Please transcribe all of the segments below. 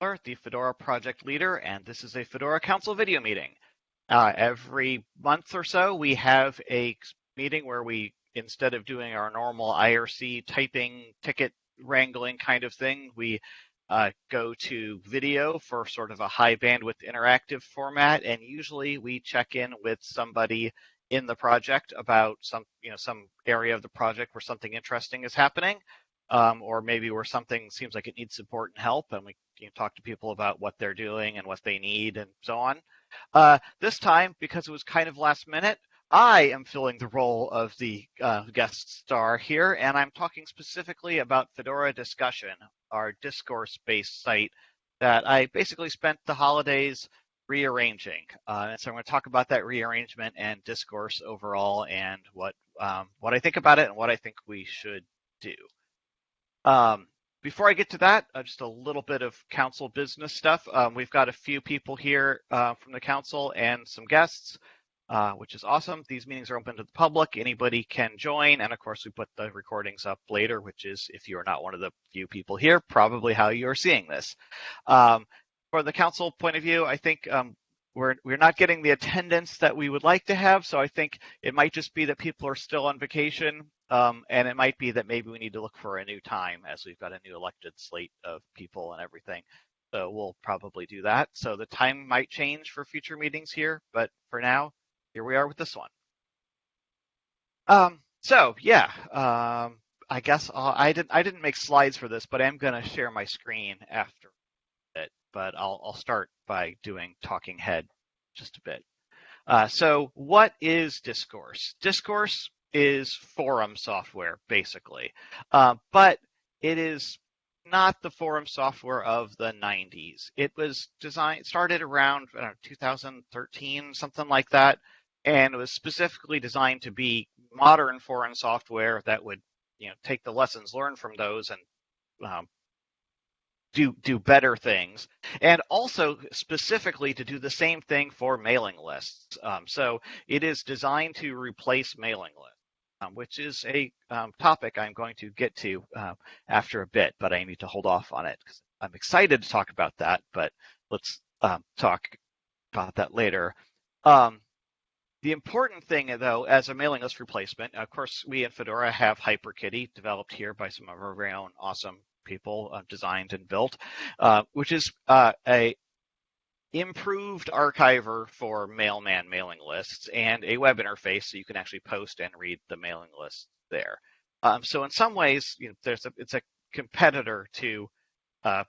the Fedora project leader, and this is a Fedora Council video meeting. Uh, every month or so, we have a meeting where we, instead of doing our normal IRC typing, ticket wrangling kind of thing, we uh, go to video for sort of a high bandwidth interactive format, and usually we check in with somebody in the project about some, you know, some area of the project where something interesting is happening um, or maybe where something seems like it needs support and help, and we can talk to people about what they're doing and what they need and so on. Uh, this time, because it was kind of last minute, I am filling the role of the uh, guest star here, and I'm talking specifically about Fedora Discussion, our discourse-based site that I basically spent the holidays rearranging. Uh, and so I'm going to talk about that rearrangement and discourse overall, and what um, what I think about it and what I think we should do. Um, before I get to that, uh, just a little bit of council business stuff. Um, we've got a few people here uh, from the council and some guests, uh, which is awesome. These meetings are open to the public. Anybody can join. And of course, we put the recordings up later, which is, if you are not one of the few people here, probably how you are seeing this. Um, for the council point of view, I think um, we're we're not getting the attendance that we would like to have. So I think it might just be that people are still on vacation um, and it might be that maybe we need to look for a new time as we've got a new elected slate of people and everything. So we'll probably do that. So the time might change for future meetings here, but for now, here we are with this one. Um, so yeah, um, I guess I'll, I didn't I didn't make slides for this, but I'm going to share my screen after it. But I'll I'll start by doing talking head just a bit. Uh, so what is discourse? Discourse is forum software, basically. Uh, but it is not the forum software of the 90s. It was designed, started around know, 2013, something like that, and it was specifically designed to be modern forum software that would, you know, take the lessons learned from those and um, do do better things, and also specifically to do the same thing for mailing lists. Um, so it is designed to replace mailing lists um, which is a um, topic I'm going to get to uh, after a bit, but I need to hold off on it because I'm excited to talk about that, but let's um, talk about that later. Um, the important thing, though, as a mailing list replacement, of course, we in Fedora have HyperKitty developed here by some of our very own awesome people, uh, designed and built, uh, which is uh, a improved archiver for mailman mailing lists and a web interface so you can actually post and read the mailing list there. Um, so in some ways, you know, there's a, it's a competitor to uh,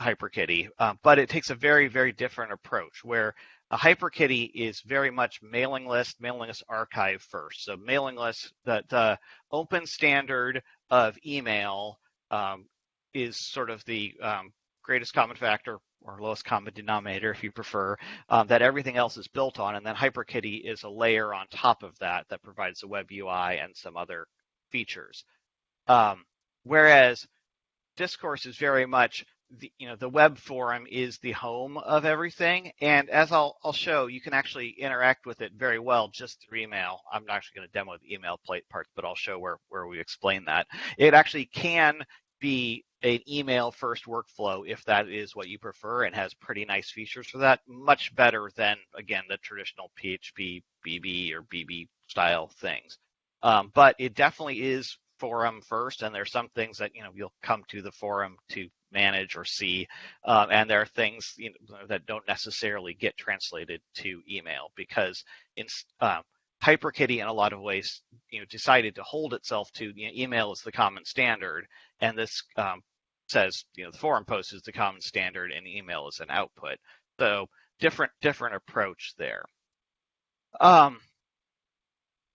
HyperKitty, uh, but it takes a very, very different approach where a HyperKitty is very much mailing list, mailing list archive first. So mailing list, the, the open standard of email um, is sort of the um, greatest common factor or lowest common denominator if you prefer, um, that everything else is built on. And then HyperKitty is a layer on top of that that provides the web UI and some other features. Um, whereas Discourse is very much the, you know, the web forum is the home of everything. And as I'll, I'll show, you can actually interact with it very well just through email. I'm not actually going to demo the email plate part, but I'll show where, where we explain that. It actually can be an email first workflow if that is what you prefer and has pretty nice features for that. Much better than, again, the traditional PHP, BB, or BB style things. Um, but it definitely is forum first, and there's some things that you know you'll come to the forum to manage or see, um, and there are things you know, that don't necessarily get translated to email because in um, HyperKitty, in a lot of ways, you know, decided to hold itself to you know, email is the common standard, and this um, says you know the forum post is the common standard, and email is an output. So different different approach there. Um,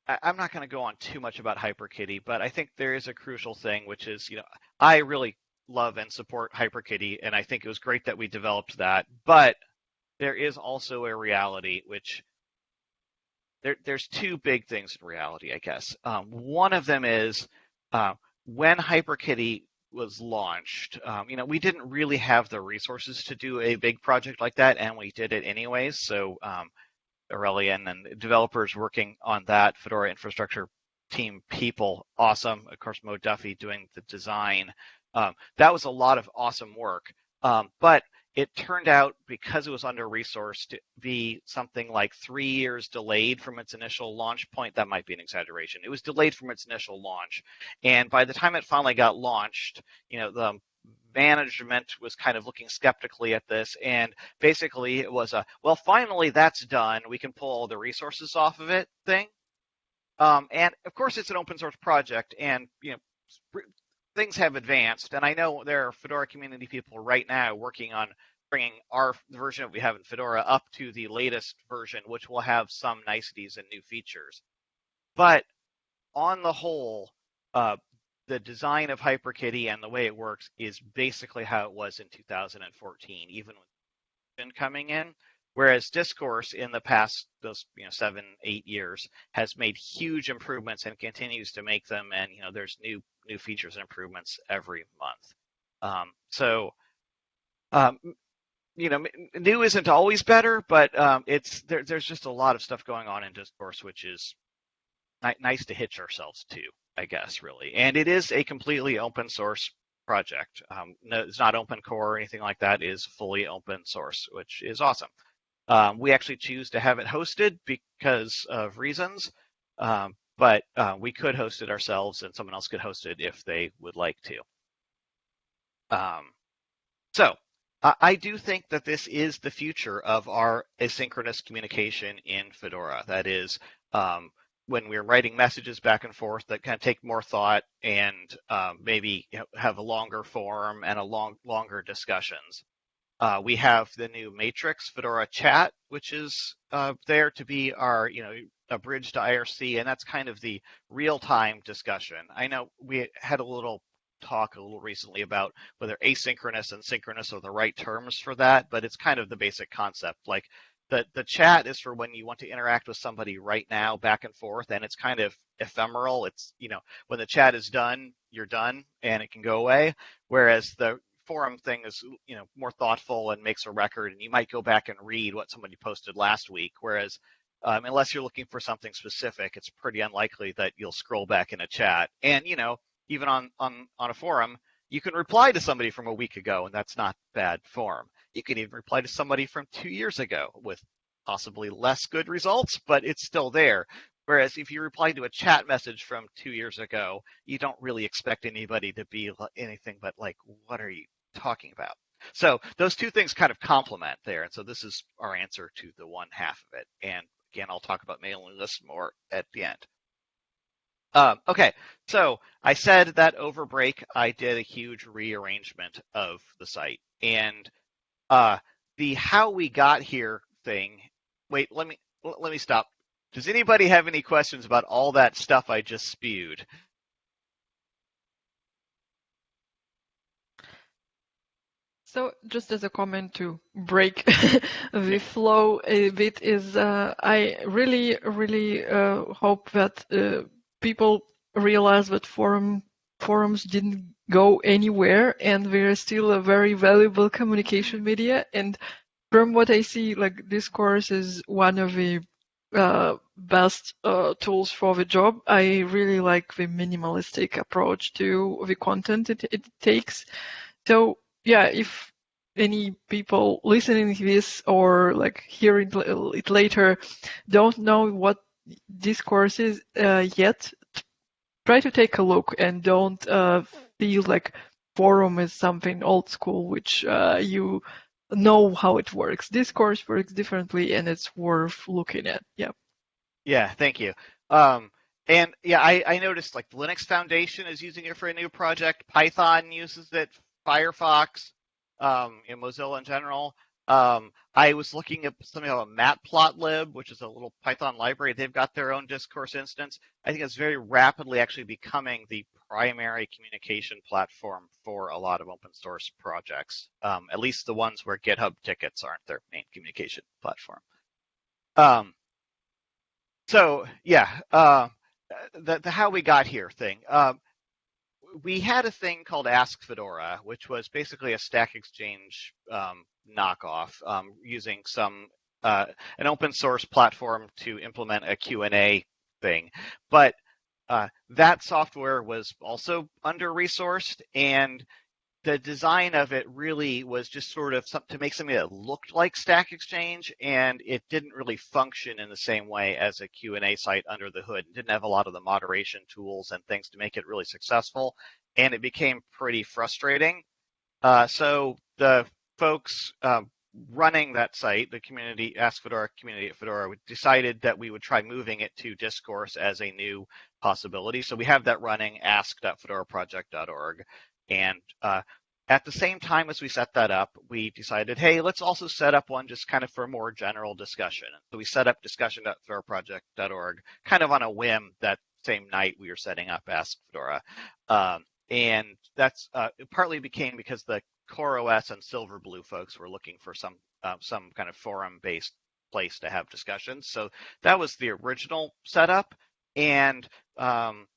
I, I'm not going to go on too much about HyperKitty, but I think there is a crucial thing, which is you know I really love and support HyperKitty, and I think it was great that we developed that, but there is also a reality which there, there's two big things in reality, I guess. Um, one of them is uh, when HyperKitty was launched, um, you know, we didn't really have the resources to do a big project like that, and we did it anyways. So um, Aurélien and developers working on that, Fedora infrastructure team people, awesome. Of course, Mo Duffy doing the design. Um, that was a lot of awesome work. Um, but it turned out because it was under resourced to be something like three years delayed from its initial launch point. That might be an exaggeration. It was delayed from its initial launch. And by the time it finally got launched, you know, the management was kind of looking skeptically at this. And basically it was a, well, finally that's done. We can pull all the resources off of it thing. Um, and of course it's an open source project and, you know, things have advanced, and I know there are Fedora community people right now working on bringing our version that we have in Fedora up to the latest version, which will have some niceties and new features. But on the whole, uh, the design of HyperKitty and the way it works is basically how it was in 2014, even with coming in. Whereas Discourse in the past those you know seven eight years has made huge improvements and continues to make them, and you know there's new new features and improvements every month. Um, so, um, you know, new isn't always better, but um, it's there, there's just a lot of stuff going on in Discourse, which is ni- nice to hitch ourselves to, I guess, really. And it is a completely open source project. Um, no, it's not open core or anything like that. It is fully open source, which is awesome. Um, we actually choose to have it hosted because of reasons. Um, but uh, we could host it ourselves and someone else could host it if they would like to. Um, so uh, I do think that this is the future of our asynchronous communication in Fedora. That is, um, when we're writing messages back and forth that kind of take more thought and um, maybe have a longer form and a long longer discussions. Uh, we have the new Matrix Fedora Chat, which is uh, there to be our, you know, a bridge to IRC, and that's kind of the real-time discussion. I know we had a little talk a little recently about whether asynchronous and synchronous are the right terms for that, but it's kind of the basic concept. Like the the chat is for when you want to interact with somebody right now, back and forth, and it's kind of ephemeral. It's you know when the chat is done, you're done, and it can go away. Whereas the forum thing is you know more thoughtful and makes a record and you might go back and read what somebody posted last week whereas um, unless you're looking for something specific it's pretty unlikely that you'll scroll back in a chat and you know even on on on a forum you can reply to somebody from a week ago and that's not bad form you can even reply to somebody from two years ago with possibly less good results but it's still there Whereas if you reply to a chat message from two years ago, you don't really expect anybody to be anything but like, what are you talking about? So those two things kind of complement there. And so this is our answer to the one half of it. And again, I'll talk about mailing lists more at the end. Um, okay, so I said that over break I did a huge rearrangement of the site, and uh, the how we got here thing. Wait, let me let me stop. Does anybody have any questions about all that stuff I just spewed? So just as a comment to break the flow a bit is uh, I really, really uh, hope that uh, people realize that forum forums didn't go anywhere and they're still a very valuable communication media. And from what I see, like Discourse is one of the uh, best uh, tools for the job. I really like the minimalistic approach to the content it, it takes. So yeah, if any people listening to this or like hearing it later don't know what discourse is uh, yet, try to take a look and don't uh, feel like forum is something old school which uh, you know how it works. Discourse works differently and it's worth looking at. Yeah. Yeah, thank you. Um, and yeah, I, I noticed like the Linux Foundation is using it for a new project. Python uses it. Firefox, um, in Mozilla in general. Um, I was looking at something called a Matplotlib, which is a little Python library. They've got their own discourse instance. I think it's very rapidly actually becoming the primary communication platform for a lot of open source projects, um, at least the ones where GitHub tickets aren't their main communication platform. Um, so yeah, uh, the, the how we got here thing. Um, we had a thing called Ask Fedora, which was basically a Stack Exchange um, knockoff um, using some uh, an open source platform to implement a Q&A thing. But uh, that software was also under resourced and the design of it really was just sort of to make something that looked like Stack Exchange, and it didn't really function in the same way as a Q&A site under the hood. It didn't have a lot of the moderation tools and things to make it really successful, and it became pretty frustrating. Uh, so the folks um, running that site, the community, Ask Fedora community at Fedora, decided that we would try moving it to Discourse as a new possibility. So we have that running, ask.fedoraproject.org. And uh, at the same time as we set that up, we decided, hey, let's also set up one just kind of for a more general discussion. So we set up discussion.fedoraproject.org kind of on a whim that same night we were setting up Ask Fedora. Um, and that's uh, partly became because the CoreOS and Silverblue folks were looking for some uh, some kind of forum-based place to have discussions. So that was the original setup, and um,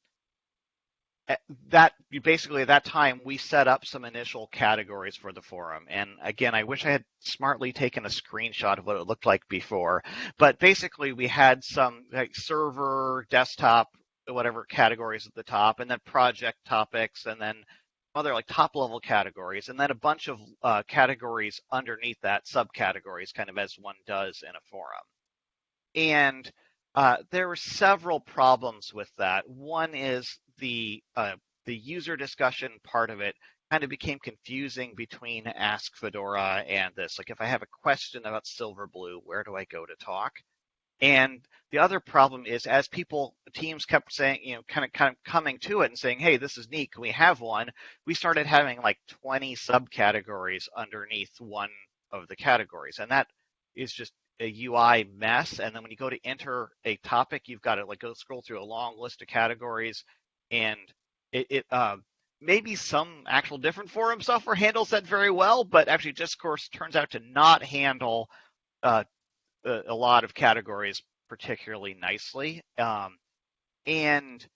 that basically at that time we set up some initial categories for the forum. And again i wish i had smartly taken a screenshot of what it looked like before. But basically we had some like server desktop whatever categories at the top and then project topics and then other like top level categories and then a bunch of uh, categories underneath that subcategories kind of as one does in a forum. And uh, there were several problems with that. One is the uh, the user discussion part of it kind of became confusing between ask fedora and this like if i have a question about silverblue where do i go to talk and the other problem is as people teams kept saying, you know, kind of kind of coming to it and saying, hey, this is neat, can we have one? We started having like 20 subcategories underneath one of the categories. And that is just a UI mess. And then when you go to enter a topic, you've got to like go scroll through a long list of categories and it, it uh, maybe some actual different forum software handles that very well, but actually Discourse turns out to not handle uh, a, a lot of categories particularly nicely. Um, and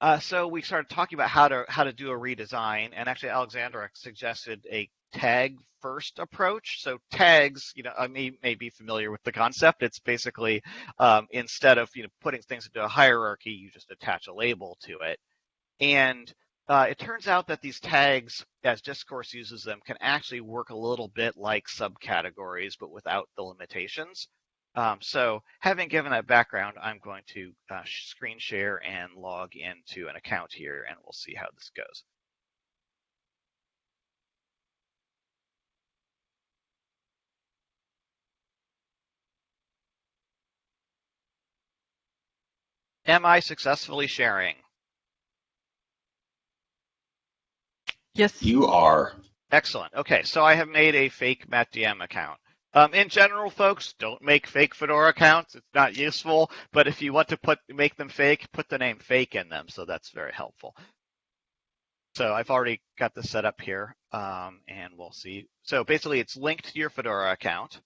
uh, so we started talking about how to how to do a redesign, and actually Alexandra suggested a tag first approach. So tags, you know, I may, may be familiar with the concept. It's basically um, instead of you know putting things into a hierarchy, you just attach a label to it. And uh, it turns out that these tags, as Discourse uses them, can actually work a little bit like subcategories, but without the limitations. Um, so having given that background, I'm going to uh, screen share and log into an account here, and we'll see how this goes. Am I successfully sharing? Yes. You are. Excellent. Okay, so I have made a fake MattDM account. Um, in general, folks, don't make fake Fedora accounts. It's not useful. But if you want to put make them fake, put the name fake in them. So that's very helpful. So I've already got this set up here, um, and we'll see. So basically, it's linked to your Fedora account.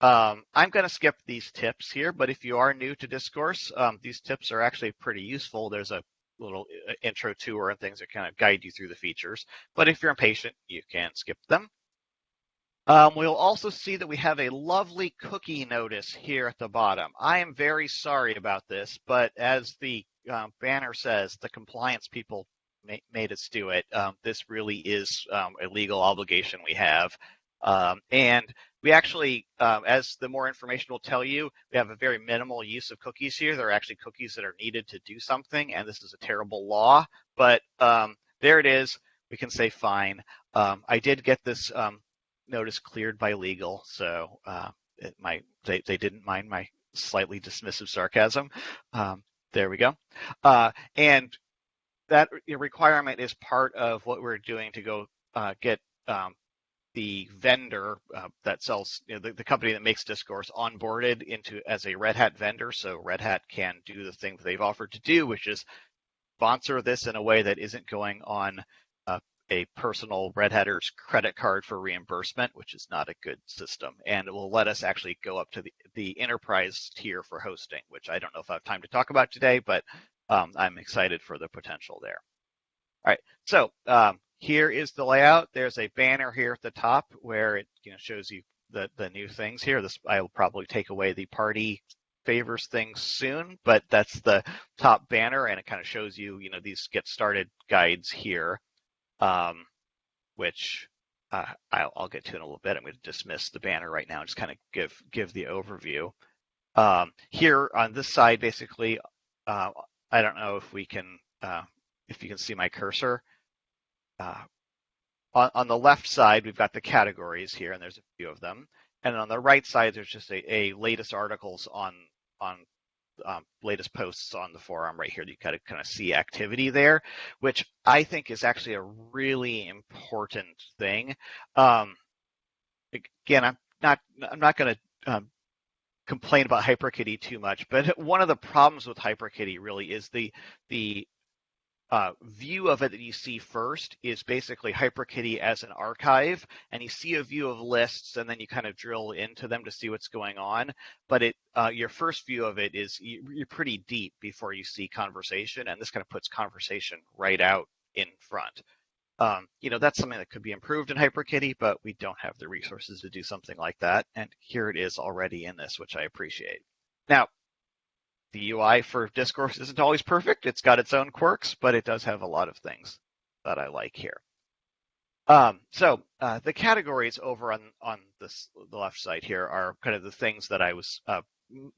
Um, I'm going to skip these tips here, but if you are new to Discourse, um, these tips are actually pretty useful. There's a little uh, intro tour and things that kind of guide you through the features. But if you're impatient, you can skip them. Um, we'll also see that we have a lovely cookie notice here at the bottom. I am very sorry about this, but as the um, banner says, the compliance people ma made us do it. Um, this really is um, a legal obligation we have. Um, and we actually, um, as the more information will tell you, we have a very minimal use of cookies here. There are actually cookies that are needed to do something, and this is a terrible law, but there it is. We can say fine. I did get this notice cleared by legal, so uh, it might they, they didn't mind my slightly dismissive sarcasm. Um, there we go. Uh, and that requirement is part of what we're doing to go uh, get um, the vendor uh, that sells you know, the, the, company that makes discourse onboarded into as a red hat vendor so red hat can do the thing that they've offered to do which is sponsor this in a way that isn't going on a personal Red Hatter's credit card for reimbursement, which is not a good system. And it will let us actually go up to the, the enterprise tier for hosting, which I don't know if I have time to talk about today, but um, I'm excited for the potential there. All right, so um, here is the layout. There's a banner here at the top where it you know shows you the, the new things here. This I'll probably take away the party favors things soon, but that's the top banner and it kind of shows you, you know, these get started guides here. Um, which uh, I'll, I'll, get to in a little bit. I'm going to dismiss the banner right now and just kind of give give the overview. Um, here on this side, basically, uh, I don't know if we can uh, if you can see my cursor. Uh, on, on, the left side, we've got the categories here, and there's a few of them. And on the right side, there's just a, a latest articles on on um, latest posts on the forum right here. You kind of kind of see activity there, which I think is actually a really important thing. Um, again, I'm not I'm not going to um, complain about HyperKitty too much, but one of the problems with HyperKitty really is the the uh, view of it that you see first is basically HyperKitty as an archive, and you see a view of lists, and then you kind of drill into them to see what's going on. But it, uh, your first view of it is you're pretty deep before you see conversation, and this kind of puts conversation right out in front. Um, you know, that's something that could be improved in HyperKitty, but we don't have the resources to do something like that. And here it is already in this, which I appreciate. Now, the UI for Discourse isn't always perfect. It's got its own quirks, but it does have a lot of things that I like here. Um, so uh, the categories over on on this the left side here are kind of the things that I was uh,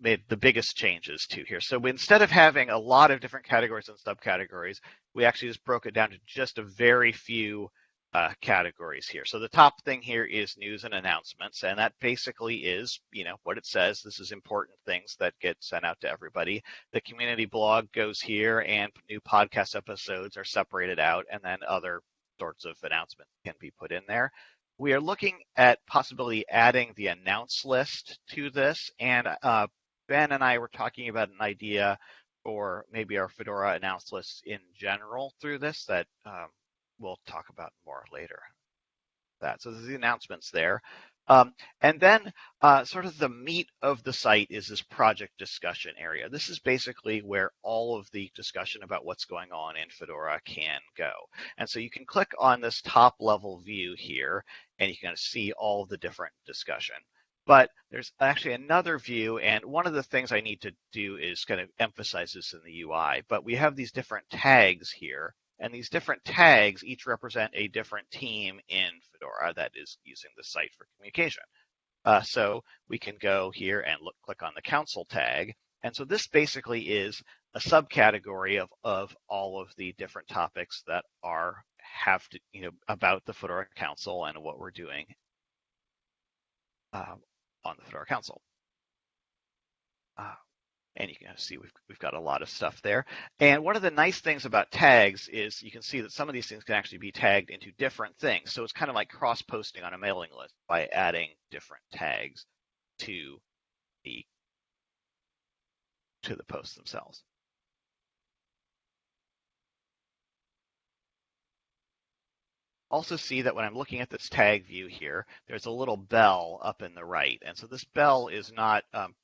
made the biggest changes to here. So instead of having a lot of different categories and subcategories, we actually just broke it down to just a very few uh, categories here. So the top thing here is news and announcements, and that basically is, you know, what it says. This is important things that get sent out to everybody. The community blog goes here, and new podcast episodes are separated out, and then other sorts of announcements can be put in there. We are looking at possibly adding the announce list to this, and uh, Ben and I were talking about an idea for maybe our Fedora announce list in general through this that um, we'll talk about more later. That so there's the announcements there. Um, and then uh, sort of the meat of the site is this project discussion area. This is basically where all of the discussion about what's going on in Fedora can go. And so you can click on this top level view here and you can see all the different discussion. But there's actually another view, and one of the things I need to do is kind of emphasize this in the UI. But we have these different tags here and these different tags each represent a different team in Fedora that is using the site for communication. Uh, so we can go here and look, click on the council tag. And so this basically is a subcategory of, of all of the different topics that are have to, you know, about the Fedora Council and what we're doing uh, on the Fedora Council. Uh, and you can see we've, we've got a lot of stuff there. And one of the nice things about tags is you can see that some of these things can actually be tagged into different things. So it's kind of like cross-posting on a mailing list by adding different tags to the to the posts themselves. also see that when I'm looking at this tag view here, there's a little bell up in the right. And so this bell is not um,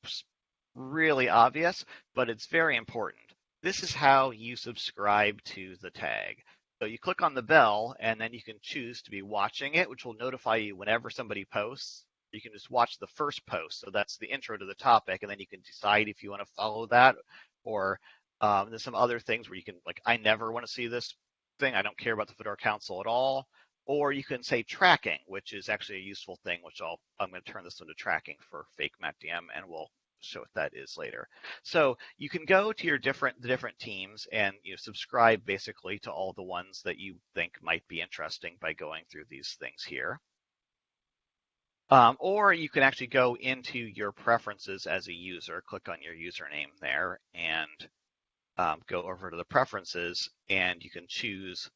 really obvious, but it's very important. This is how you subscribe to the tag. So you click on the bell and then you can choose to be watching it, which will notify you whenever somebody posts. You can just watch the first post. So that's the intro to the topic. And then you can decide if you want to follow that or um, there's some other things where you can like, I never want to see this thing. I don't care about the Fedora Council at all. Or you can say tracking, which is actually a useful thing, which I'll, I'm going to turn this into tracking for fake MattDM and we'll show what that is later. So you can go to your different the different teams and you know, subscribe basically to all the ones that you think might be interesting by going through these things here. Um, or you can actually go into your preferences as a user, click on your username there, and um, go over to the preferences, and you can choose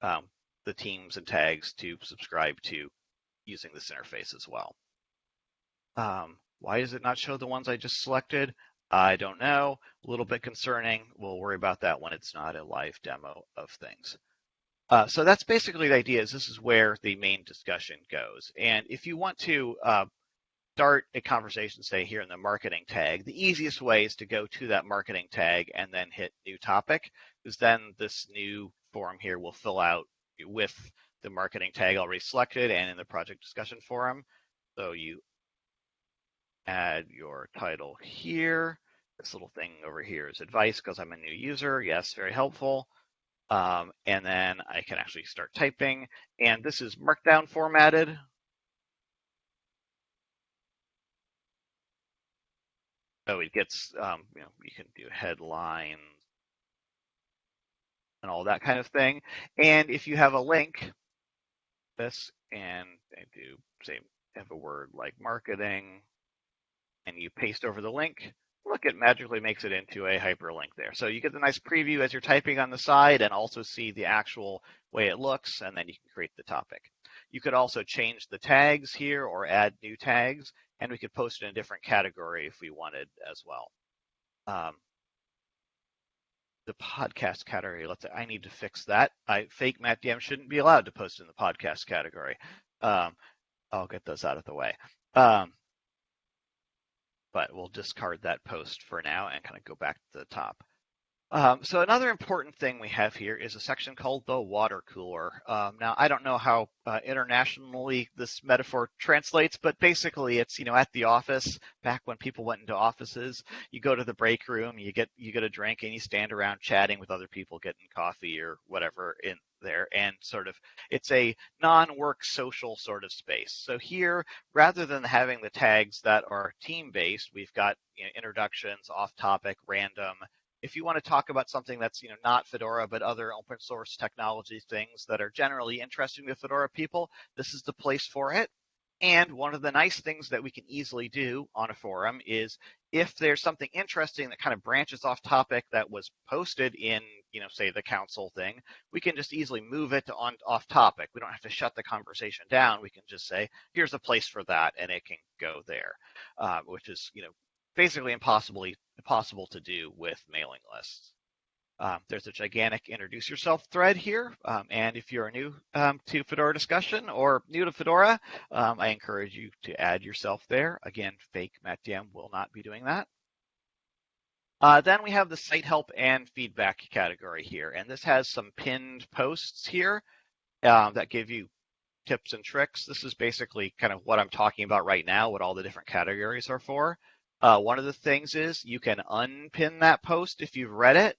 um, the teams and tags to subscribe to using this interface as well. Um, why does it not show the ones I just selected? I don't know. A little bit concerning. We'll worry about that when it's not a live demo of things. Uh, so that's basically the idea is this is where the main discussion goes. And if you want to uh, start a conversation, say here in the marketing tag, the easiest way is to go to that marketing tag and then hit new topic, because then this new forum here will fill out with the marketing tag already selected and in the project discussion forum. So you add your title here. This little thing over here is advice because I'm a new user. Yes, very helpful. Um, and then I can actually start typing. And this is Markdown formatted. So it gets, um, you know, you can do headlines and all that kind of thing. And if you have a link, this, and I do say have a word like marketing, and you paste over the link, look, it magically makes it into a hyperlink there. So you get the nice preview as you're typing on the side and also see the actual way it looks, and then you can create the topic. You could also change the tags here or add new tags, and we could post it in a different category if we wanted as well. Um, the podcast category, let's say I need to fix that. I fake Matt DM shouldn't be allowed to post in the podcast category. Um, I'll get those out of the way. Um, but we'll discard that post for now and kind of go back to the top. Um, so another important thing we have here is a section called the water cooler. Um, now, I don't know how uh, internationally this metaphor translates, but basically it's, you know, at the office, back when people went into offices, you go to the break room, you get, you get a drink and you stand around chatting with other people, getting coffee or whatever in there. And sort of, it's a non-work social sort of space. So here, rather than having the tags that are team based, we've got you know, introductions, off topic, random, if you want to talk about something that's you know not Fedora but other open source technology things that are generally interesting to Fedora people, this is the place for it. And one of the nice things that we can easily do on a forum is if there's something interesting that kind of branches off topic that was posted in, you know, say the council thing, we can just easily move it on off topic. We don't have to shut the conversation down. We can just say, here's a place for that, and it can go there, uh, which is, you know, basically impossibly impossible to do with mailing lists. Um, there's a gigantic introduce yourself thread here. Um, and if you're new um, to Fedora discussion or new to Fedora, um, I encourage you to add yourself there. Again, fake MattDM will not be doing that. Uh, then we have the site help and feedback category here. And this has some pinned posts here uh, that give you tips and tricks. This is basically kind of what I'm talking about right now, what all the different categories are for. Uh, one of the things is you can unpin that post if you've read it.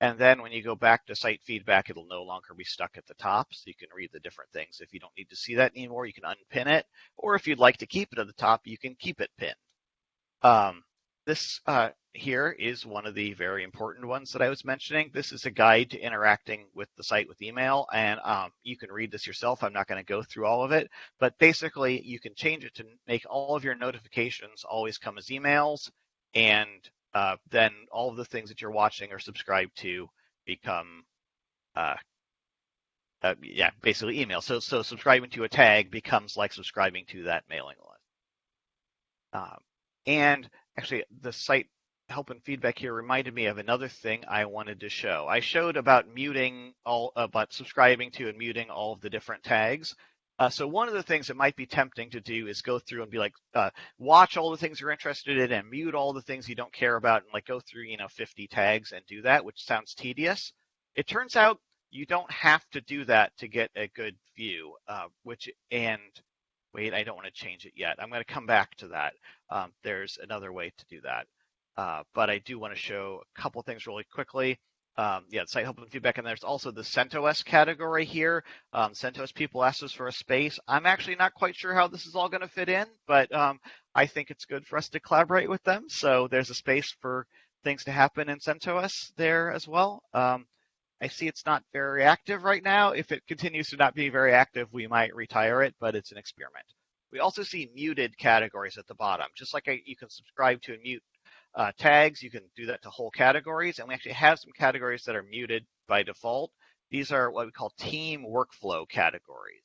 And then when you go back to site feedback, it'll no longer be stuck at the top. So you can read the different things. If you don't need to see that anymore, you can unpin it. Or if you'd like to keep it at the top, you can keep it pinned. Um, this uh, here is one of the very important ones that I was mentioning. This is a guide to interacting with the site with email, and um, you can read this yourself. I'm not going to go through all of it, but basically you can change it to make all of your notifications always come as emails, and uh, then all of the things that you're watching or subscribed to become, uh, uh, yeah, basically email. So, so subscribing to a tag becomes like subscribing to that mailing list. Um, and actually the site help and feedback here reminded me of another thing I wanted to show. I showed about muting all, about subscribing to and muting all of the different tags. Uh, so one of the things that might be tempting to do is go through and be like, uh, watch all the things you're interested in and mute all the things you don't care about and like go through, you know, 50 tags and do that, which sounds tedious. It turns out you don't have to do that to get a good view, uh, which, and wait, I don't want to change it yet. I'm going to come back to that. Um, there's another way to do that. Uh, but I do want to show a couple things really quickly. Um, yeah, site help and feedback, and there's also the CentOS category here. Um, CentOS people asked us for a space. I'm actually not quite sure how this is all going to fit in, but um, I think it's good for us to collaborate with them. So there's a space for things to happen in CentOS there as well. Um, I see it's not very active right now. If it continues to not be very active, we might retire it, but it's an experiment. We also see muted categories at the bottom. Just like I, you can subscribe to and mute uh, tags, you can do that to whole categories. And we actually have some categories that are muted by default. These are what we call team workflow categories.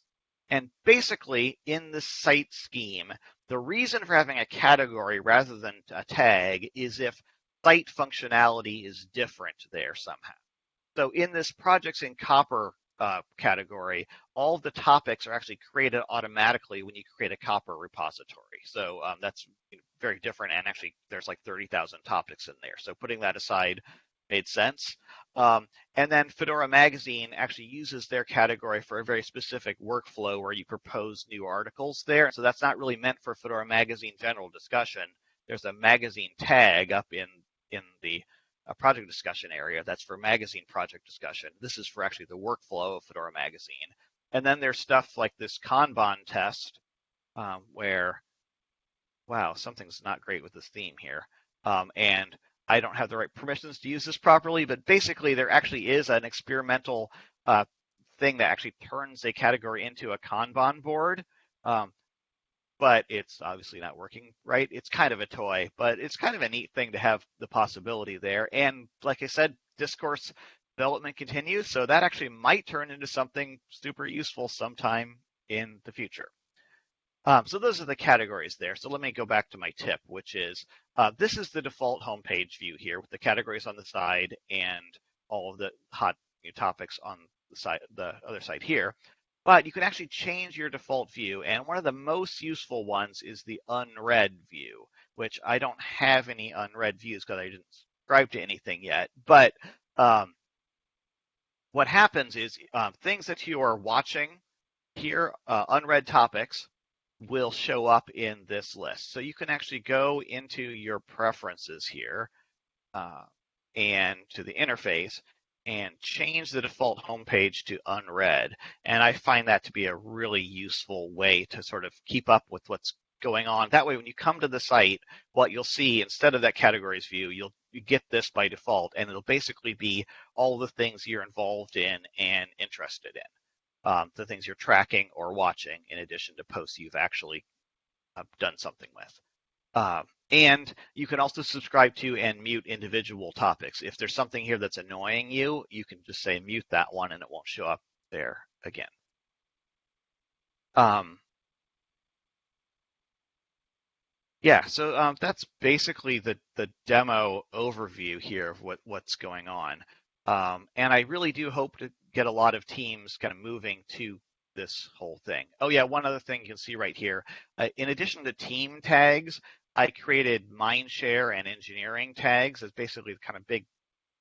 And basically, in the site scheme, the reason for having a category rather than a tag is if site functionality is different there somehow. So in this projects in Copr uh, category, all the topics are actually created automatically when you create a Copr repository. So um, that's very different, and actually there's like 30,000 topics in there. So putting that aside made sense. Um, and then Fedora Magazine actually uses their category for a very specific workflow where you propose new articles there. So that's not really meant for Fedora Magazine general discussion. There's a magazine tag up in in the a project discussion area. That's for magazine project discussion. This is for actually the workflow of Fedora Magazine. And then there's stuff like this Kanban test um, where, wow, something's not great with this theme here. Um, and I don't have the right permissions to use this properly, but basically there actually is an experimental uh, thing that actually turns a category into a Kanban board. Um, but it's obviously not working right. It's kind of a toy, but it's kind of a neat thing to have the possibility there. And like I said, discourse development continues, so that actually might turn into something super useful sometime in the future. Um, so those are the categories there. So let me go back to my tip, which is uh, this is the default homepage view here with the categories on the side and all of the hot topics on the side, the other side here but you can actually change your default view. And one of the most useful ones is the unread view, which I don't have any unread views because I didn't subscribe to anything yet. But um, what happens is um, things that you are watching here, uh, unread topics, will show up in this list. So you can actually go into your preferences here uh, and to the interface and change the default homepage to unread. And I find that to be a really useful way to sort of keep up with what's going on. That way, when you come to the site, what you'll see instead of that categories view, you'll you get this by default, and it'll basically be all the things you're involved in and interested in, um, the things you're tracking or watching, in addition to posts you've actually uh, done something with. Um, and you can also subscribe to and mute individual topics. If there's something here that's annoying you, you can just say mute that one and it won't show up there again. Um, yeah, so um, that's basically the, the demo overview here of what, what's going on. Um, and I really do hope to get a lot of teams kind of moving to this whole thing. Oh yeah, one other thing you can see right here. Uh, in addition to team tags, I created Mindshare and engineering tags as basically the kind of big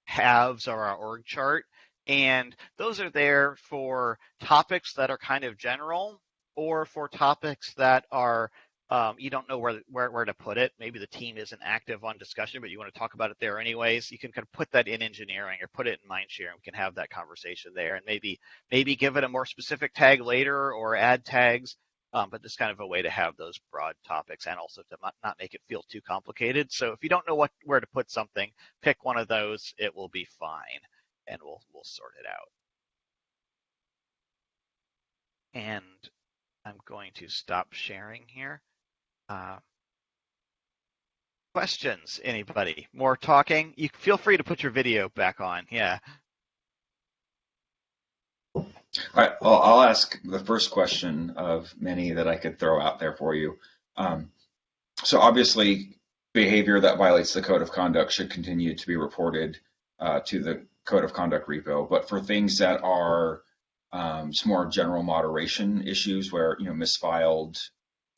halves of our org chart. And those are there for topics that are kind of general or for topics that are um, you don't know where, where where to put it. Maybe the team isn't active on discussion, but you want to talk about it there anyways. You can kind of put that in engineering or put it in Mindshare, and we can have that conversation there. And maybe maybe give it a more specific tag later or add tags um, but just kind of a way to have those broad topics and also to not make it feel too complicated. So if you don't know what where to put something, pick one of those. It will be fine, and we'll we'll sort it out. And I'm going to stop sharing here. Uh, questions, anybody? More talking? You feel free to put your video back on. Yeah. All right, well, I'll ask the first question of many that I could throw out there for you. Um, so obviously, behavior that violates the code of conduct should continue to be reported uh, to the code of conduct repo. But for things that are um, some more general moderation issues, where you know misfiled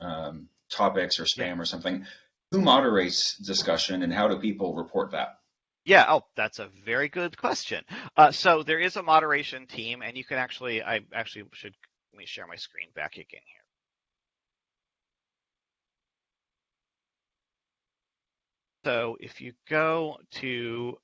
um, topics or spam or something, who moderates discussion and how do people report that? Yeah, oh, that's a very good question. Uh, so there is a moderation team, and you can actually, I actually should, let me share my screen back again here. So if you go to,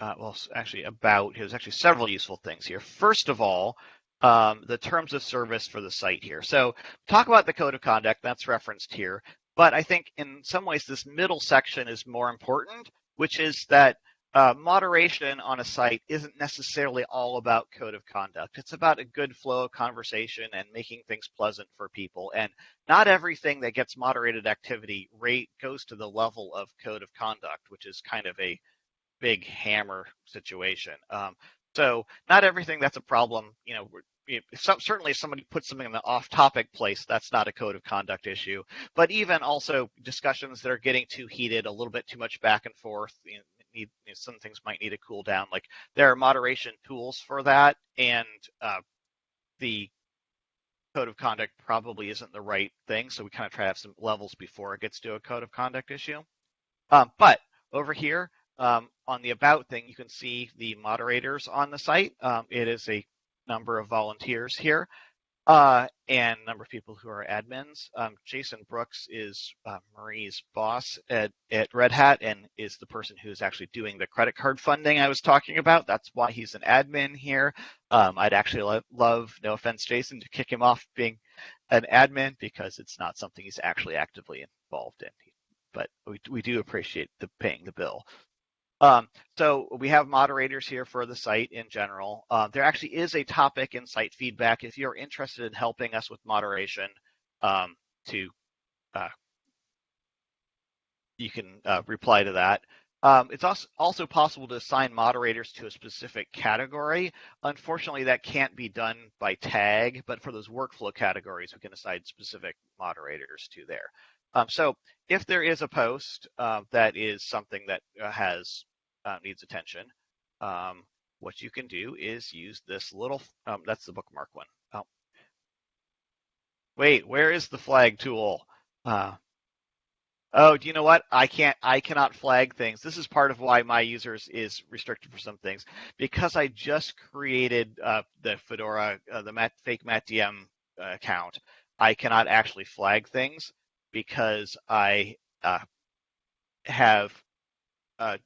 uh, well, actually about, there's actually several useful things here. First of all, um, the terms of service for the site here. So talk about the code of conduct, that's referenced here. But I think in some ways this middle section is more important, which is that uh, moderation on a site isn't necessarily all about code of conduct. It's about a good flow of conversation and making things pleasant for people. And not everything that gets moderated activity rate goes to the level of code of conduct, which is kind of a big hammer situation. Um, so not everything that's a problem, you know, certainly if somebody puts something in the off-topic place, that's not a code of conduct issue. But even also discussions that are getting too heated, a little bit too much back and forth, you know, need you know, some things might need to cool down. Like there are moderation tools for that, and uh, the code of conduct probably isn't the right thing. So we kind of try to have some levels before it gets to a code of conduct issue. Um, but over here um, on the about thing, you can see the moderators on the site. Um, it is a number of volunteers here. Uh, and a number of people who are admins. Um, Jason Brooks is uh, Marie's boss at, at Red Hat and is the person who's actually doing the credit card funding I was talking about. That's why he's an admin here. Um, I'd actually lo love, no offense, Jason, to kick him off being an admin because it's not something he's actually actively involved in. But we, we do appreciate the paying the bill. Um, so we have moderators here for the site in general. Uh, there actually is a topic in site feedback if you're interested in helping us with moderation um, to uh, you can uh, reply to that. Um, it's also, also possible to assign moderators to a specific category. Unfortunately, that can't be done by tag, but for those workflow categories, we can assign specific moderators to there. Um, so if there is a post uh, that is something that uh, has uh, needs attention, um, what you can do is use this little, um, that's the bookmark one. Oh. Wait, where is the flag tool? Uh, oh, do you know what? I can't, I cannot flag things. This is part of why my users is restricted for some things because I just created uh, the Fedora, uh, the Matt, fake MattDM account. I cannot actually flag things because I uh, have uh,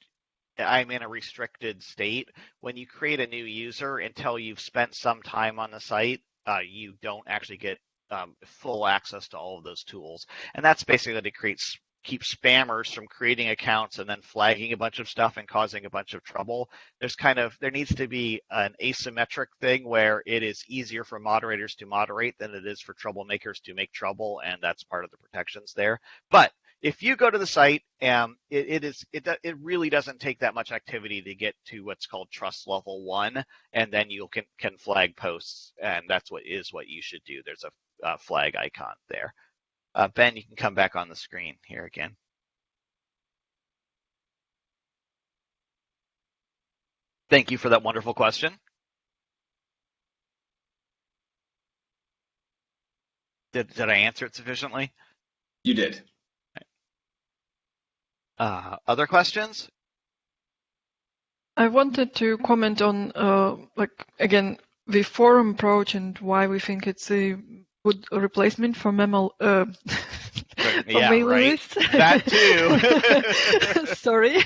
I'm in a restricted state. When you create a new user until you've spent some time on the site, uh, you don't actually get um, full access to all of those tools. And that's basically to create keep spammers from creating accounts and then flagging a bunch of stuff and causing a bunch of trouble. There's kind of there needs to be an asymmetric thing where it is easier for moderators to moderate than it is for troublemakers to make trouble, and that's part of the protections there. But if you go to the site, um, it, it is it it really doesn't take that much activity to get to what's called trust level one, and then you can can flag posts, and that's what is what you should do. There's a, a flag icon there. Uh, ben, you can come back on the screen here again. Thank you for that wonderful question. Did, did I answer it sufficiently? You did. Uh, other questions? I wanted to comment on, uh, like, again, the forum approach and why we think it's a good replacement for memo uh, for yeah, right. That too. Sorry.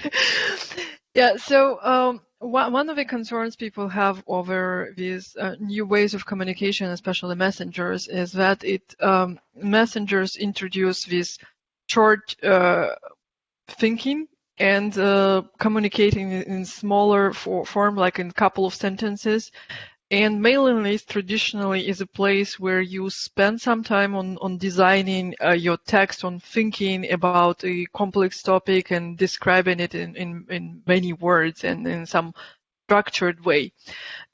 Yeah. So um, one of the concerns people have over these uh, new ways of communication, especially messengers, is that it um, messengers introduce this short uh, thinking and uh, communicating in smaller for form, like in a couple of sentences, and mailing list traditionally is a place where you spend some time on, on designing uh, your text, on thinking about a complex topic and describing it in, in, in many words and in some structured way.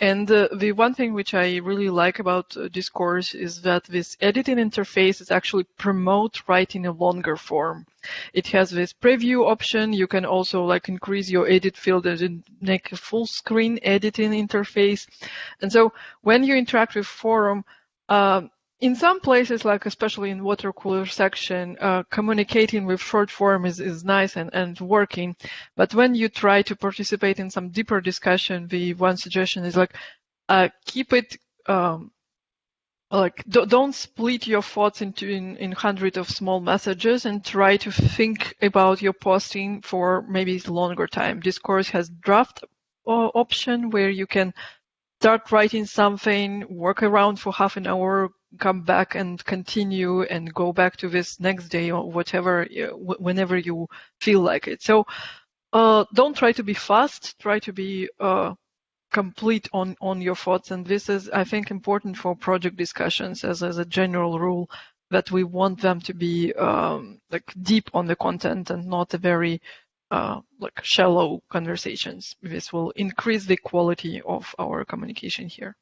And uh, the one thing which I really like about uh, Discourse is that this editing interface is actually promote writing a longer form. It has this preview option. You can also like increase your edit field and make a full screen editing interface. And so when you interact with forum, uh, in some places, like especially in water cooler section, uh, communicating with short form is, is nice and, and working. But when you try to participate in some deeper discussion, the one suggestion is like, uh, keep it, um, like don't split your thoughts into in, in hundreds of small messages and try to think about your posting for maybe longer time. Discourse has draft uh, option where you can start writing something, work around for half an hour, come back and continue and go back to this next day or whatever, whenever you feel like it. So uh, don't try to be fast, try to be uh, complete on, on your thoughts. And this is, I think, important for project discussions as, as a general rule that we want them to be um, like deep on the content and not a very uh, like shallow conversations. This will increase the quality of our communication here.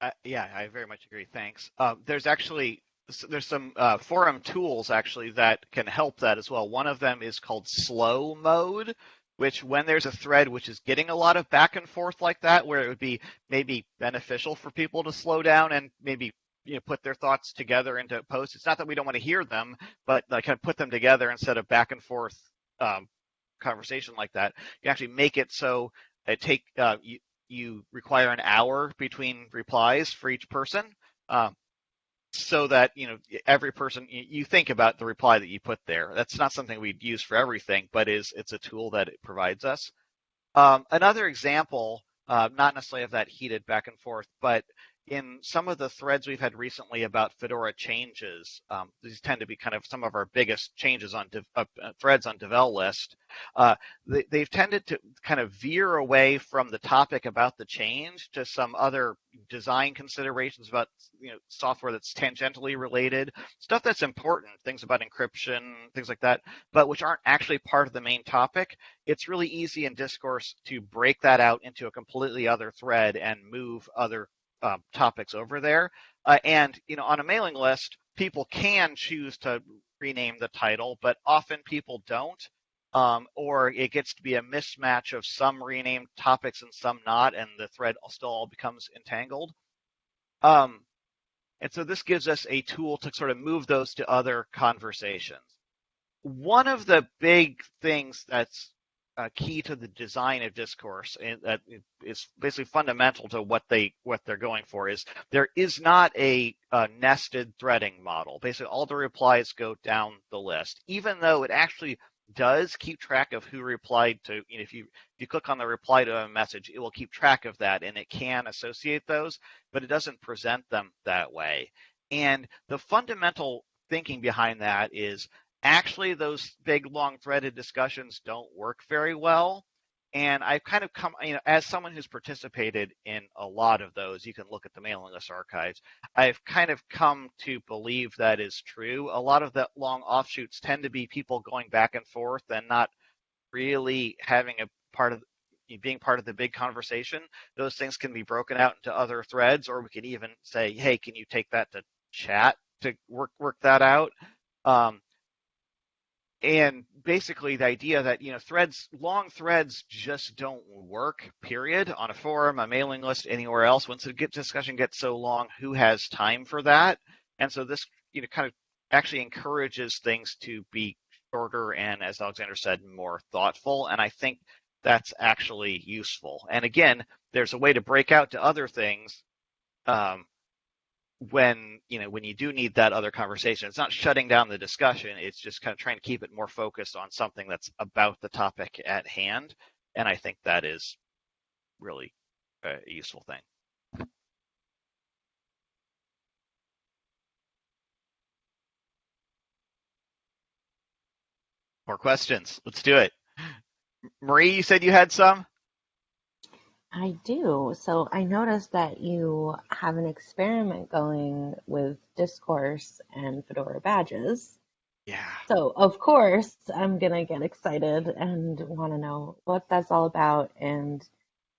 Uh, yeah, I very much agree. Thanks. Uh, there's actually there's some uh, forum tools actually that can help that as well. One of them is called slow mode, which when there's a thread which is getting a lot of back and forth like that, where it would be maybe beneficial for people to slow down and maybe you know put their thoughts together into posts. It's not that we don't want to hear them, but like kind of put them together instead of back and forth um, conversation like that. You actually make it so it take uh, you, you require an hour between replies for each person. Um, so that you know every person you think about the reply that you put there. That's not something we'd use for everything, but is it's a tool that it provides us. Um, another example, uh, not necessarily of that heated back and forth, but in some of the threads we've had recently about Fedora changes, um, these tend to be kind of some of our biggest changes on uh, threads on Devel list. Uh, they, have tended to kind of veer away from the topic about the change to some other design considerations about you know software that's tangentially related, stuff that's important, things about encryption, things like that, but which aren't actually part of the main topic. It's really easy in discourse to break that out into a completely other thread and move other um, topics over there. Uh, and you know, on a mailing list, people can choose to rename the title, but often people don't. Um, or it gets to be a mismatch of some renamed topics and some not, and the thread still all becomes entangled. Um, and so this gives us a tool to sort of move those to other conversations. One of the big things that's uh, key to the design of discourse and is basically fundamental to what they what they're going for is there is not a, a, nested threading model. Basically all the replies go down the list. Even though it actually does keep track of who replied to you know, if you if you click on the reply to a message it will keep track of that and it can associate those but it doesn't present them that way. And the fundamental thinking behind that is actually those big long threaded discussions don't work very well. And i've kind of come you know as someone who's participated in a lot of those you can look at the mailing list archives i've kind of come to believe that is true. A lot of the long offshoots tend to be people going back and forth and not really having a part of being part of the big conversation. Those things can be broken out into other threads or we can even say hey can you take that to chat to work work that out? Um, and basically the idea that you know threads long threads just don't work period on a forum a mailing list anywhere else. Once the discussion gets so long who has time for that? And so this you know kind of actually encourages things to be shorter and as alexander said more thoughtful. And i think that's actually useful. And again there's a way to break out to other things um, when you know when you do need that other conversation it's not shutting down the discussion it's just kind of trying to keep it more focused on something that's about the topic at hand and i think that is really a useful thing. More questions. Let's do it. Marie you said you had some I do. So I noticed that you have an experiment going with Discourse and Fedora badges. Yeah. So of course I'm gonna get excited and want to know what that's all about and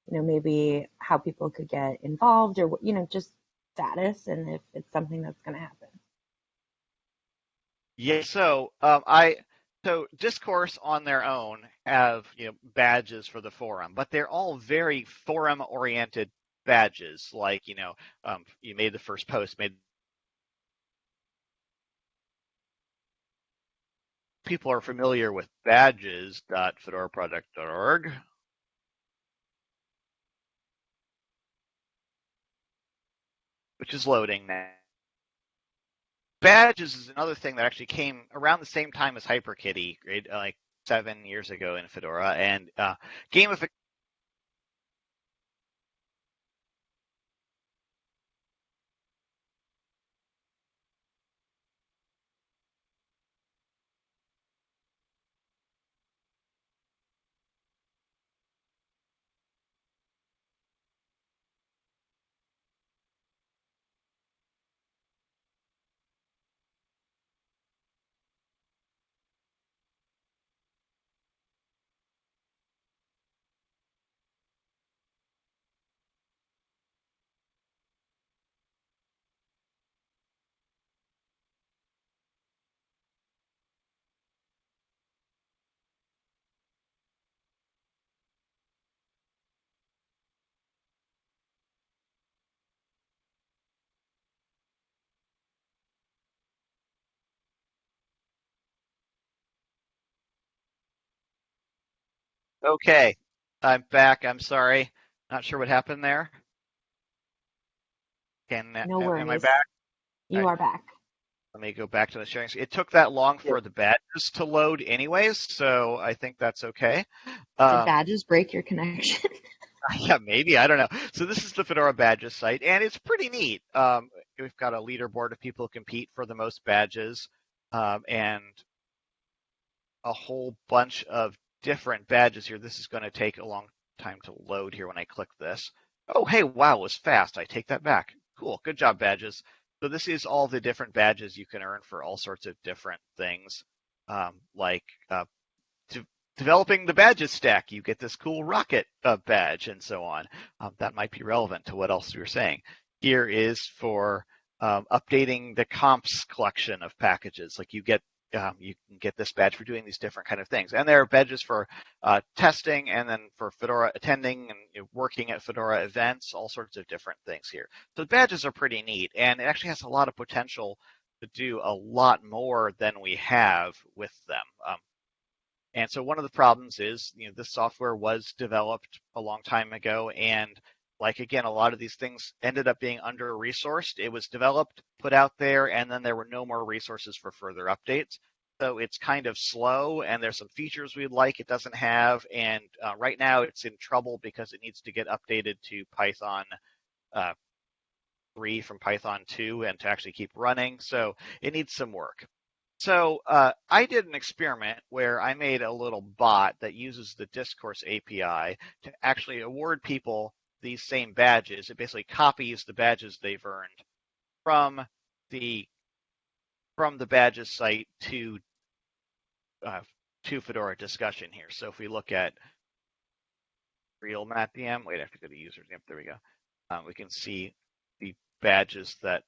you know maybe how people could get involved or you know just status and if it's something that's gonna happen. Yeah. So um, I so discourse on their own have you know badges for the forum, but they're all very forum oriented badges. Like you know, um, you made the first post, made people are familiar with badges.fedoraproject.org. Which is loading now badges is another thing that actually came around the same time as HyperKitty, right? Like seven years ago in Fedora, and uh, gamification Okay, I'm back. I'm sorry. Not sure what happened there. Can no worries. am I back? You Right. are back. Let me go back to the sharing. screen. It took that long for the badges to load anyways, so I think that's okay. Did Um, badges break your connection? yeah, maybe. I don't know. So this is the Fedora badges site, and it's pretty neat. Um, we've got a leaderboard of people who compete for the most badges, um, and a whole bunch of different badges here. This is going to take a long time to load here when I click this. Oh, hey, wow, was fast. I take that back. Cool. Good job, badges. So this is all the different badges you can earn for all sorts of different things, um, like uh, de- developing the badges stack. You get this cool rocket uh, badge and so on. Um, that might be relevant to what else were saying. Here is for um, updating the comps collection of packages. Like you get um, you can get this badge for doing these different kind of things. And there are badges for uh, testing and then for Fedora attending and you know, working at Fedora events, all sorts of different things here. So the badges are pretty neat and it actually has a lot of potential to do a lot more than we have with them. Um, and so one of the problems is, you know, this software was developed a long time ago and like again, a lot of these things ended up being under resourced. It was developed, put out there, and then there were no more resources for further updates. So it's kind of slow, and there's some features we'd like it doesn't have. And uh, right now, it's in trouble because it needs to get updated to Python uh, 3 from Python 2 and to actually keep running. So it needs some work. So uh, I did an experiment where I made a little bot that uses the Discourse API to actually award people these same badges. It basically copies the badges they've earned from the from the badges site to uh, to Fedora discussion here. So if we look at real MattDM, wait, I have to go to users. Yep, there we go. Um, we can see the badges that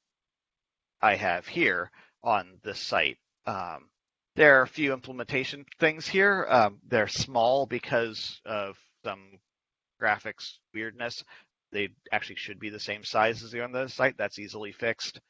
I have here on this site. Um, there are a few implementation things here. Um, they're small because of some graphics weirdness. They actually should be the same size as the on the site. That's easily fixed.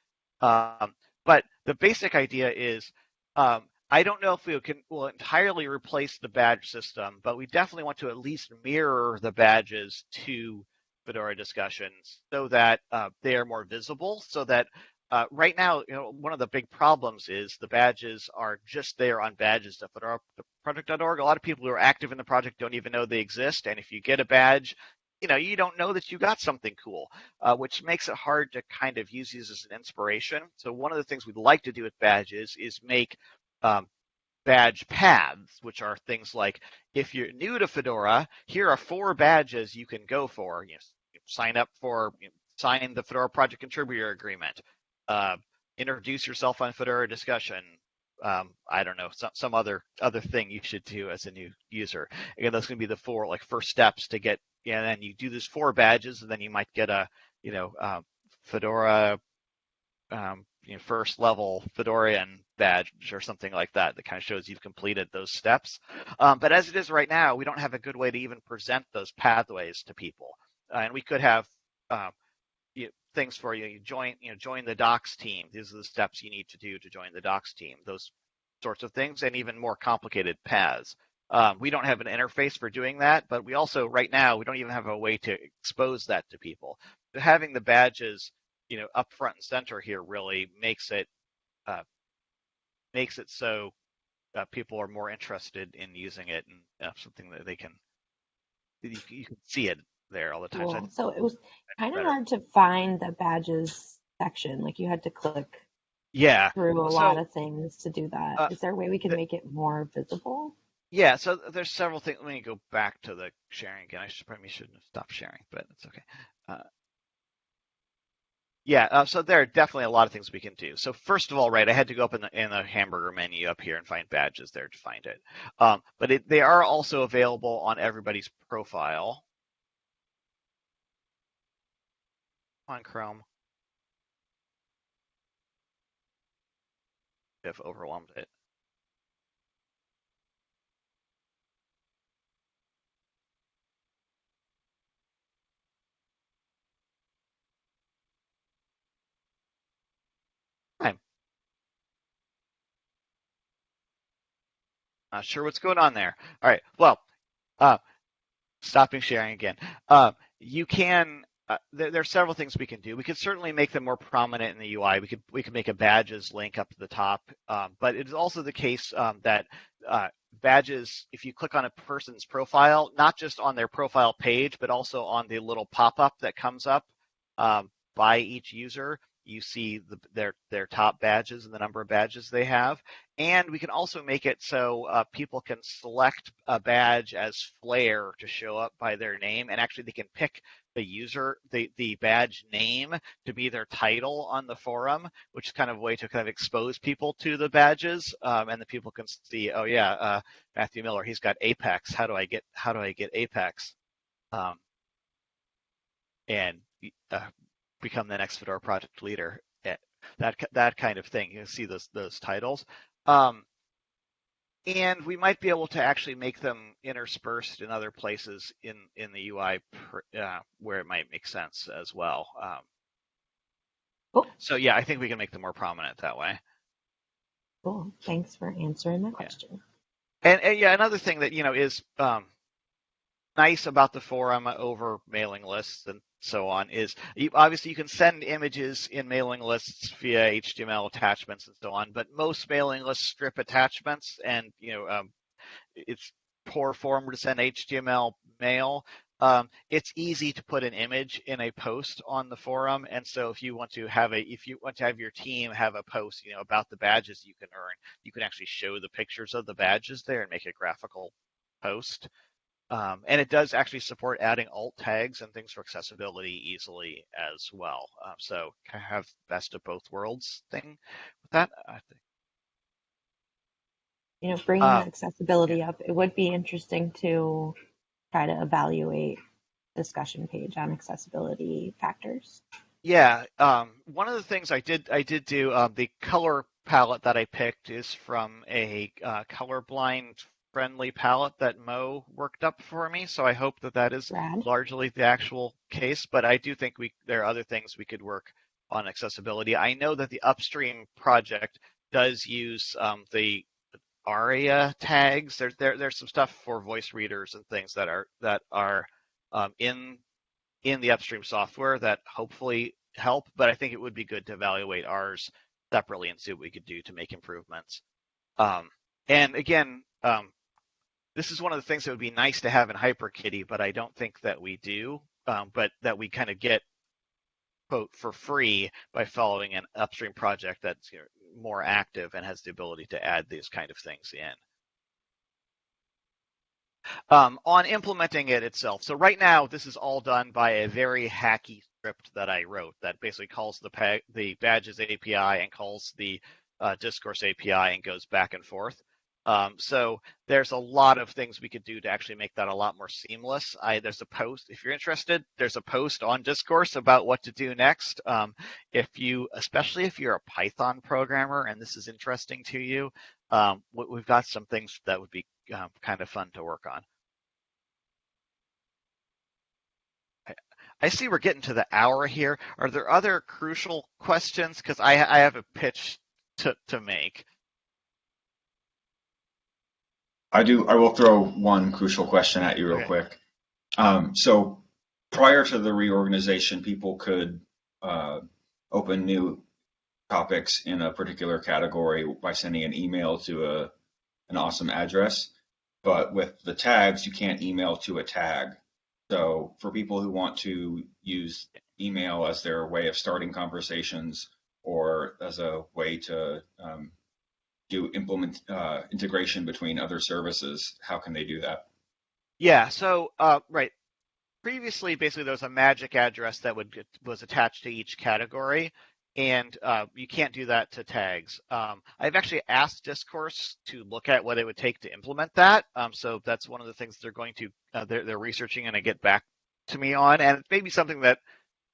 Um, but the basic idea is, um, I don't know if we can will entirely replace the badge system, but we definitely want to at least mirror the badges to Fedora discussions so that uh, they are more visible. So that uh, right now, you know, one of the big problems is the badges are just there on badges.fedora.project.org. A lot of people who are active in the project don't even know they exist, and if you get a badge, you know, you don't know that you got something cool, uh, which makes it hard to kind of use these as an inspiration. So one of the things we'd like to do with badges is make um, badge paths, which are things like if you're new to Fedora, here are four badges you can go for. You know, sign up for, you know, sign the Fedora project contributor agreement, uh, introduce yourself on Fedora discussion. Um, I don't know, some, some other other thing you should do as a new user. Again, those going to be the four like first steps to get. And then you do these four badges, and then you might get a you know uh, Fedora um, you know, first level Fedorian badge or something like that that kind of shows you've completed those steps. Um, but as it is right now, we don't have a good way to even present those pathways to people. Uh, and we could have uh, things for you. You join, you know, join the docs team. These are the steps you need to do to join the docs team. Those sorts of things, and even more complicated paths. Um, we don't have an interface for doing that, but we also right now we don't even have a way to expose that to people. So having the badges you know up front and center here really makes it uh, makes it so uh, people are more interested in using it and uh, something that they can you, you, can see it there all the time. Cool. So, it was kind of hard to find the badges section. Like you had to click yeah through a so, lot of things to do that. uh, Is there a way we can the- make it more visible? yeah so there's several things let me go back to the sharing again i should probably shouldn't have stopped sharing but it's okay uh, yeah, uh, so there are definitely a lot of things we can do. So first of all, right, I had to go up in the, in the hamburger menu up here and find badges there to find it. Um, but it, they are also available on everybody's profile on Chrome. I've overwhelmed it. Fine. Not sure what's going on there. All right. Well, uh, stopping sharing again. Uh, you can uh, there, there, are several things we can do. We could certainly make them more prominent in the UI. We could we could make a badges link up to the top, um, but it is also the case um, that uh, badges, if you click on a person's profile, not just on their profile page, but also on the little pop-up that comes up um, by each user, you see the, their their top badges and the number of badges they have. And we can also make it so uh, people can select a badge as Flair to show up by their name, and actually they can pick the user, the, the badge name to be their title on the forum, which is kind of a way to kind of expose people to the badges. Um, and the people can see, oh yeah, uh, Matthew Miller, he's got Apex. How do I get, how do I get Apex? Um, and uh, become the next Fedora project leader. Eh, that, that kind of thing. You see those, those titles. Um, and we might be able to actually make them interspersed in other places in in the UI uh, where it might make sense as well. Um, cool. So yeah, I think we can make them more prominent that way. Cool. Thanks for answering my question. Yeah. And, and, yeah, another thing that you know is um, nice about the forum over mailing lists and so on is you, obviously you can send images in mailing lists via HTML attachments and so on, but most mailing lists strip attachments and you know um, it's poor form to send HTML mail. Um, it's easy to put an image in a post on the forum, and so if you want to have a, if you want to have your team have a post, you know, about the badges you can earn, you can actually show the pictures of the badges there and make a graphical post. Um, and it does actually support adding alt tags and things for accessibility easily as well. Um, so kind of have best of both worlds thing with that. I think. You know, bringing uh, accessibility up, it would be interesting to try to evaluate discussion page on accessibility factors. Yeah, um, one of the things I did I did do um, the color palette that I picked is from a uh, colorblind friendly palette that Mo worked up for me. So I hope that that is Rad. largely the actual case. But I do think we there are other things we could work on accessibility. I know that the upstream project does use um, the ARIA tags. There's there, there's some stuff for voice readers and things that are that are um, in in the upstream software that hopefully help. But I think it would be good to evaluate ours separately and see what we could do to make improvements. Um, and again, um, this is one of the things that would be nice to have in HyperKitty, but I don't think that we do. Um, but that we kind of get quote for free by following an upstream project that's you know, more active and has the ability to add these kind of things in. Um, on implementing it itself. So right now, this is all done by a very hacky script that I wrote that basically calls the, the badges API and calls the uh, discourse API and goes back and forth. Um, so there's a lot of things we could do to actually make that a lot more seamless. I, there's a post, if you're interested, there's a post on Discourse about what to do next. Um, if you, especially if you're a Python programmer and this is interesting to you, um, we've got some things that would be um, kind of fun to work on. I see we're getting to the hour here. Are there other crucial questions? Because I, I have a pitch to, to make. I do. I will throw one crucial question at you real okay. quick. Um, so prior to the reorganization, people could uh, open new topics in a particular category by sending an email to a an awesome address. But with the tags, you can't email to a tag. So for people who want to use email as their way of starting conversations or as a way to um, do implement uh, integration between other services, how can they do that? Yeah, so uh, right. Previously, basically, there was a magic address that would get, was attached to each category, and uh, you can't do that to tags. Um, I've actually asked Discourse to look at what it would take to implement that. Um, so that's one of the things they're going to uh, they're, they're researching and get back to me on, and it may be something that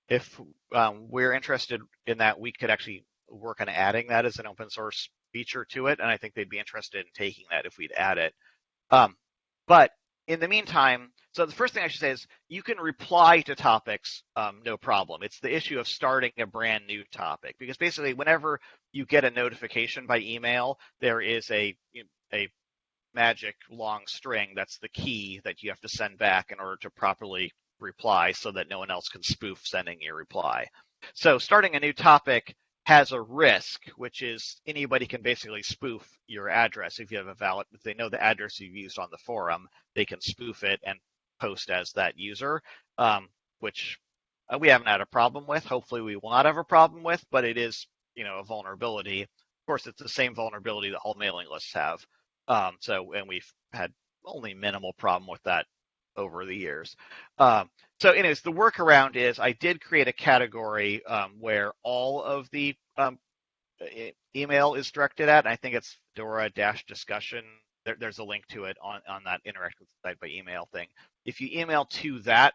if um, we're interested in that, we could actually work on adding that as an open source feature to it, and I think they'd be interested in taking that if we'd add it. Um, but in the meantime, so the first thing I should say is you can reply to topics, um, no problem. It's the issue of starting a brand new topic because basically, whenever you get a notification by email, there is a a magic long string that's the key that you have to send back in order to properly reply so that no one else can spoof sending your reply. So starting a new topic has a risk, which is anybody can basically spoof your address if you have a valid, if they know the address you've used on the forum, they can spoof it and post as that user, um, which uh, we haven't had a problem with. Hopefully, we will not have a problem with, but it is, you know, a vulnerability. Of course, it's the same vulnerability that all mailing lists have. Um, so, and we've had only minimal problem with that over the years. Um, so, anyways, the workaround is I did create a category um, where all of the um, email is directed at. I think it's Fedora dash discussion. There, there's a link to it on, on that interactive site by email thing. If you email to that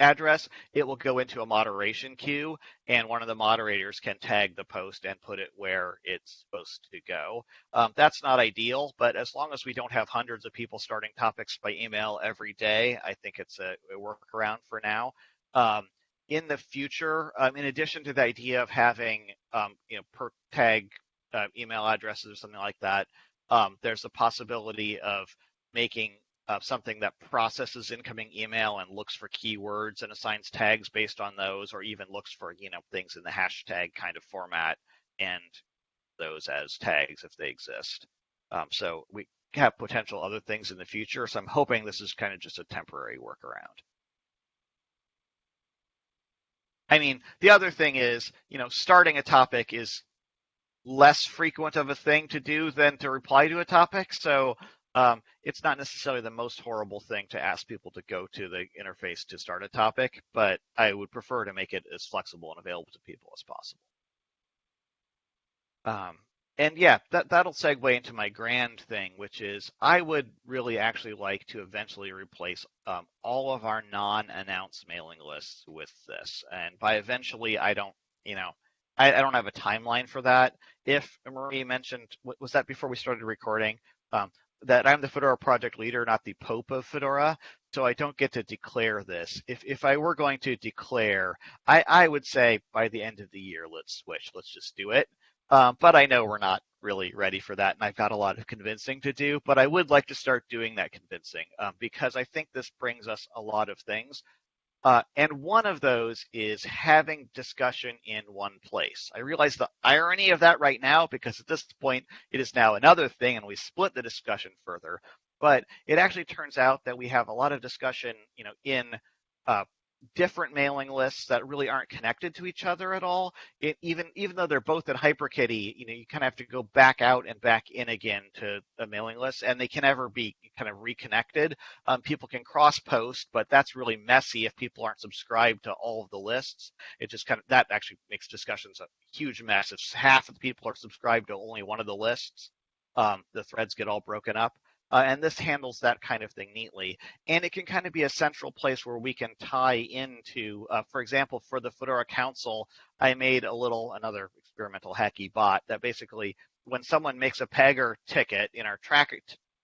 address, it will go into a moderation queue, and one of the moderators can tag the post and put it where it's supposed to go. Um, that's not ideal, but as long as we don't have hundreds of people starting topics by email every day, I think it's a, a workaround for now. Um, in the future, um, in addition to the idea of having um, you know per tag uh, email addresses or something like that, um, there's a possibility of making uh, something that processes incoming email and looks for keywords and assigns tags based on those, or even looks for you know things in the hashtag kind of format and those as tags if they exist. Um, so we have potential other things in the future. So I'm hoping this is kind of just a temporary workaround. I mean, the other thing is, you know, starting a topic is less frequent of a thing to do than to reply to a topic. So um, it's not necessarily the most horrible thing to ask people to go to the interface to start a topic, but I would prefer to make it as flexible and available to people as possible. Um, and yeah, that, that'll segue into my grand thing, which is I would really actually like to eventually replace um, all of our non-announced mailing lists with this. And by eventually, I don't, you know, I, I don't have a timeline for that. If Marie mentioned, was that before we started recording? Um, that I'm the Fedora project leader, not the Pope of Fedora, so I don't get to declare this. If if I were going to declare, I, I would say by the end of the year, let's switch, let's just do it. Um, but I know we're not really ready for that, and I've got a lot of convincing to do. But I would like to start doing that convincing um, because I think this brings us a lot of things. Uh, and one of those is having discussion in one place. I realize the irony of that right now because at this point it is now another thing and we split the discussion further. But it actually turns out that we have a lot of discussion, you know, in uh, different mailing lists that really aren't connected to each other at all. It, even even though they're both at HyperKitty, you know, you kind of have to go back out and back in again to a mailing list, and they can never be kind of reconnected. Um, people can cross post, but that's really messy if people aren't subscribed to all of the lists. It just kind of that actually makes discussions a huge mess. If half of the people are subscribed to only one of the lists, um, the threads get all broken up. Uh, and this handles that kind of thing neatly. And it can kind of be a central place where we can tie into, uh, for example, for the Fedora Council, I made a little, another experimental hacky bot that basically, when someone makes a Pagure ticket in our track,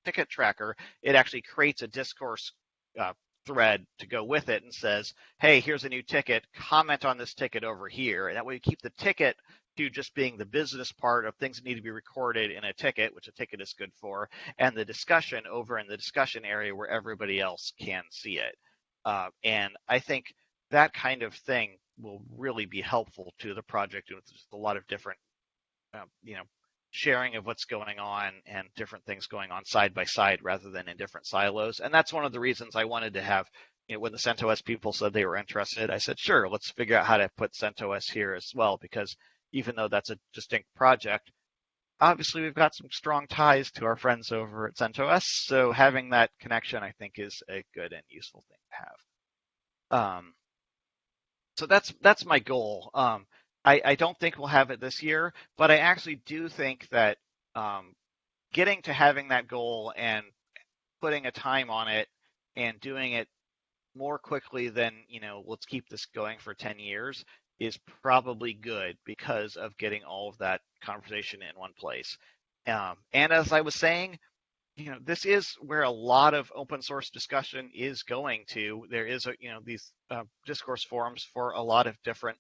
ticket tracker, it actually creates a discourse uh, thread to go with it and says, hey, here's a new ticket, comment on this ticket over here. And that way we keep the ticket to just being the business part of things that need to be recorded in a ticket, which a ticket is good for, and the discussion over in the discussion area where everybody else can see it. Uh, and I think that kind of thing will really be helpful to the project. And there's a lot of different, uh, you know, sharing of what's going on and different things going on side by side rather than in different silos. And that's one of the reasons I wanted to have you know, when the CentOS people said they were interested, I said, sure, let's figure out how to put CentOS here as well, because even though that's a distinct project. Obviously, we've got some strong ties to our friends over at CentOS, so having that connection, I think, is a good and useful thing to have. Um, so that's that's my goal. Um, I, I, don't think we'll have it this year, but I actually do think that um, getting to having that goal and putting a time on it and doing it more quickly than you know let's keep this going for 10 years is probably good because of getting all of that conversation in one place. Um, and as I was saying, you know, this is where a lot of open source discussion is going to. There is a, you know, these uh, discourse forums for a lot of different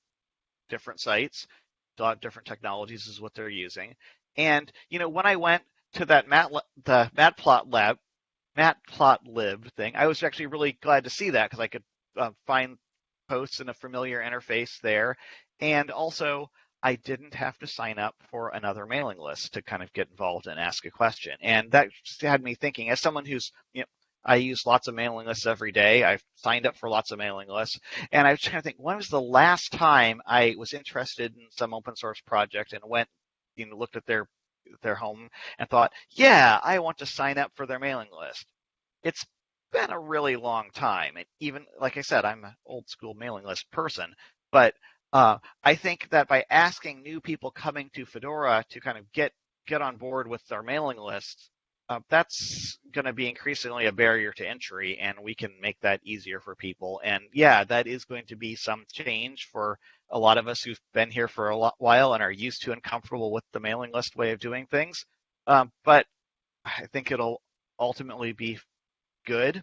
different sites, a lot of different technologies is what they're using. And you know, when I went to that mat the matplot lab, matplotlib thing, I was actually really glad to see that because I could uh, find posts in a familiar interface there. And also, I didn't have to sign up for another mailing list to kind of get involved and ask a question. And that had me thinking, as someone who's, you know, I use lots of mailing lists every day. I've signed up for lots of mailing lists. And I was trying to think, when was the last time I was interested in some open source project and went, you know, looked at their their home and thought, yeah, I want to sign up for their mailing list. It's been a really long time. And even like I said, I'm an old school mailing list person, but uh, I think that by asking new people coming to Fedora to kind of get get on board with our mailing list, uh, that's going to be increasingly a barrier to entry, and we can make that easier for people. And yeah, that is going to be some change for a lot of us who've been here for a while and are used to and comfortable with the mailing list way of doing things. Um, but I think it'll ultimately be good.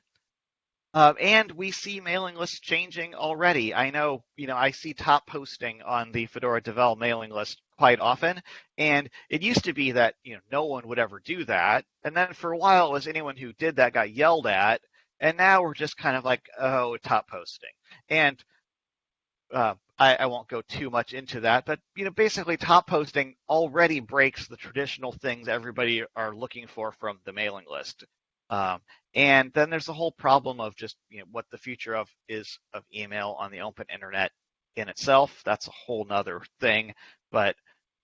Uh, and we see mailing lists changing already. I know, you know, I see top posting on the Fedora Devel mailing list quite often, and it used to be that you know no one would ever do that, and then for a while it was anyone who did that got yelled at, and now we're just kind of like, oh, top posting, and uh, I, I, won't go too much into that, but you know, basically, top posting already breaks the traditional things everybody are looking for from the mailing list. Um, and then there's the whole problem of just you know what the future of is of email on the open internet in itself. That's a whole nother thing. But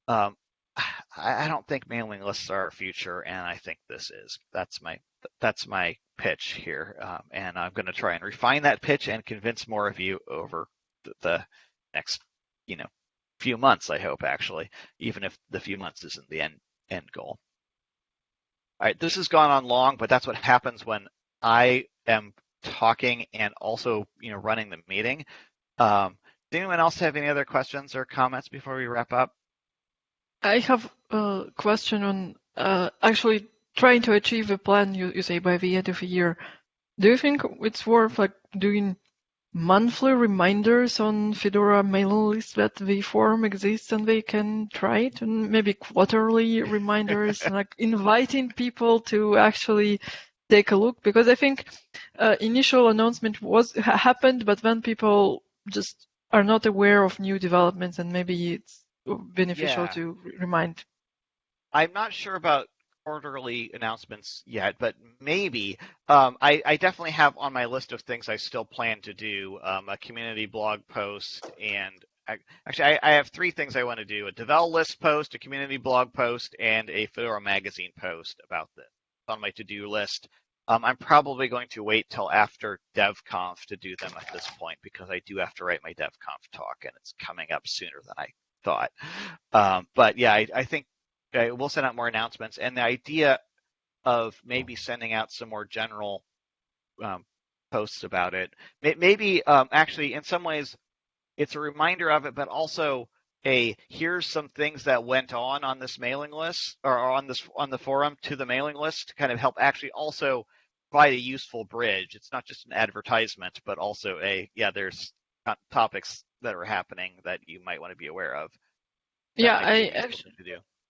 um, I, I, don't think mailing lists are our future, and I think this is. That's my that's my pitch here, um, and I'm going to try and refine that pitch and convince more of you over the, the next you know few months. I hope actually, even if the few months isn't the end end goal. All right, this has gone on long, but that's what happens when I am talking and also, you know, running the meeting. Um, does anyone else have any other questions or comments before we wrap up? I have a question on uh, actually trying to achieve a plan you, you say by the end of the year. Do you think it's worth like doing monthly reminders on Fedora mailing list that the forum exists and they can try it, and maybe quarterly reminders, like inviting people to actually take a look. Because I think uh, initial announcement was happened, but then people just are not aware of new developments, and maybe it's beneficial yeah. to remind. I'm not sure about quarterly announcements yet, but maybe. Um, I, I, definitely have on my list of things I still plan to do um, a community blog post and actually I, I, have three things I want to do: a Devel list post, a community blog post, and a Fedora magazine post about this on my to-do list. Um, I'm probably going to wait till after DevConf to do them at this point because I do have to write my DevConf talk and it's coming up sooner than I thought. Um, but yeah, I, I think Okay, we'll send out more announcements. And the idea of maybe sending out some more general um, posts about it, maybe um, actually in some ways it's a reminder of it, but also a here's some things that went on on this mailing list or on this on the forum to the mailing list to kind of help actually also provide a useful bridge. It's not just an advertisement, but also a yeah, there's topics that are happening that you might want to be aware of. yeah, I actually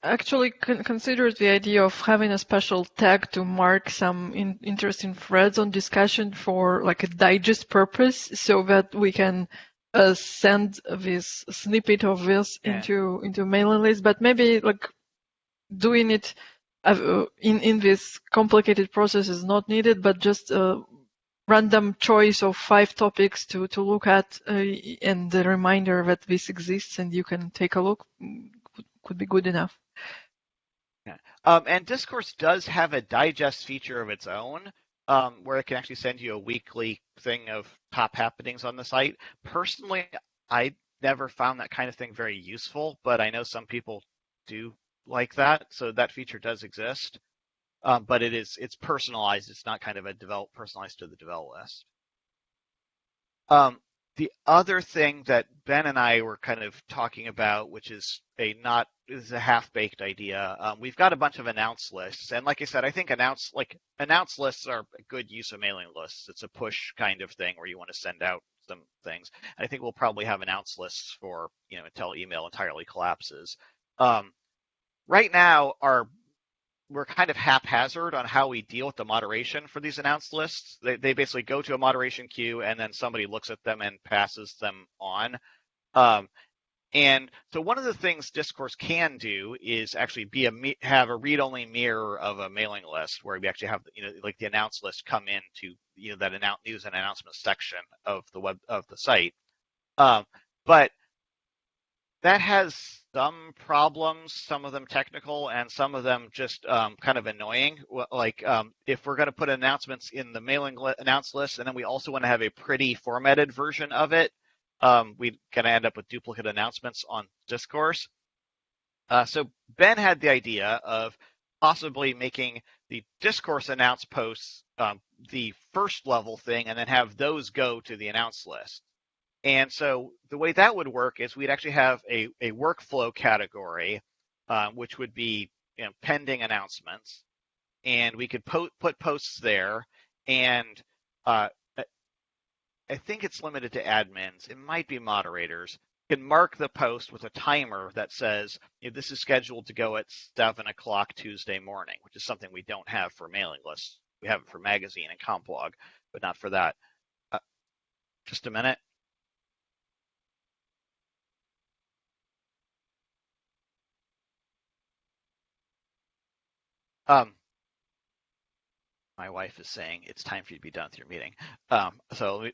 actually con- considered the idea of having a special tag to mark some in- interesting threads on discussion for like a digest purpose so that we can uh, send this snippet of this yeah. into into mailing list but maybe like doing it uh, in in this complicated process is not needed but just a random choice of five topics to to look at uh, and the reminder that this exists and you can take a look mm, could be good enough um, and Discourse does have a digest feature of its own, um, where it can actually send you a weekly thing of top happenings on the site. Personally, I never found that kind of thing very useful, but I know some people do like that, so that feature does exist. Um, but it is it's personalized. It's not kind of a develop personalized to the develop list. Um, the other thing that Ben and I were kind of talking about, which is a not is a half baked idea. Um, we've got a bunch of announce lists, and like I said, I think announce like announce lists are a good use of mailing lists. It's a push kind of thing where you want to send out some things. I think we'll probably have announce lists for you know until email entirely collapses. Um, right now, our we're kind of haphazard on how we deal with the moderation for these announced lists. They, they basically go to a moderation queue and then somebody looks at them and passes them on. Um, and so one of the things Discourse can do is actually be a have a read-only mirror of a mailing list where we actually have you know like the announced list come into you know that announce news and announcement section of the web of the site. Um, but that has some problems, some of them technical and some of them just um, kind of annoying. Like um, if we're going to put announcements in the mailing li- announce list and then we also want to have a pretty formatted version of it, um, we're going to end up with duplicate announcements on Discourse. Uh, so Ben had the idea of possibly making the Discourse announce posts um, the first level thing and then have those go to the announce list. And so the way that would work is we'd actually have a, a workflow category, um, which would be you know, pending announcements. And we could po- put posts there. And uh, I think it's limited to admins. It might be moderators. Can mark the post with a timer that says this is scheduled to go at 7 o'clock Tuesday morning, which is something we don't have for mailing lists. We have it for magazine and CommBlog, but not for that. Uh, just a minute. Um, my wife is saying it's time for you to be done with your meeting. Um, so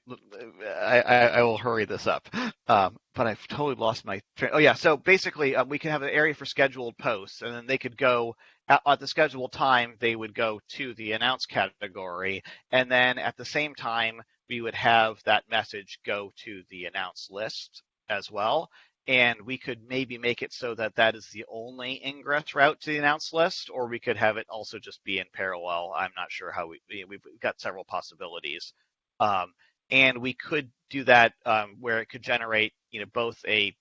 I, I, I, will hurry this up. Um, but I've totally lost my train. Oh yeah. So basically, um, we can have an area for scheduled posts, and then they could go at, at, the scheduled time. They would go to the announce category, and then at the same time, we would have that message go to the announce list as well and we could maybe make it so that that is the only ingress route to the announce list, or we could have it also just be in parallel. I'm not sure how we we've got several possibilities, um, and we could do that um, where it could generate you know both a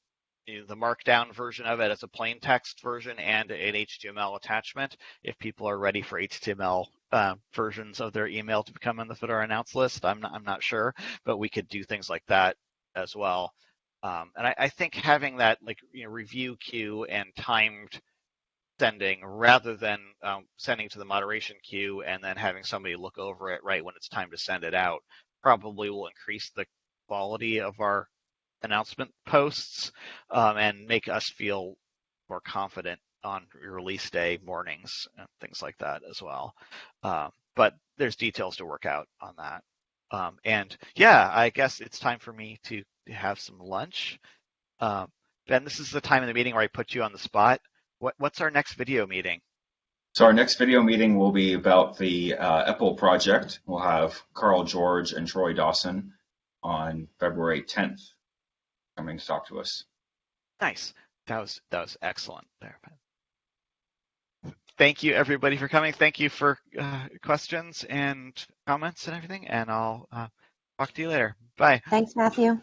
you know, the markdown version of it as a plain text version and an HTML attachment if people are ready for HTML uh, versions of their email to become on the Fedora announce list. I'm not, I'm not sure, but we could do things like that as well. Um, and I, I, think having that like you know review queue and timed sending rather than um, sending to the moderation queue and then having somebody look over it right when it's time to send it out probably will increase the quality of our announcement posts um, and make us feel more confident on release day mornings and things like that as well. Uh, but there's details to work out on that. Um, and yeah, I guess it's time for me to have some lunch. Um, ben, this is the time in the meeting where I put you on the spot. What, what's our next video meeting? So our next video meeting will be about the uh, EPEL project. We'll have Carl George and Troy Dawson on February 10th coming to talk to us. Nice. That was that was excellent there. Thank you everybody for coming. Thank you for uh, questions and comments and everything. And I'll uh, talk to you later. Bye. Thanks, Matthew.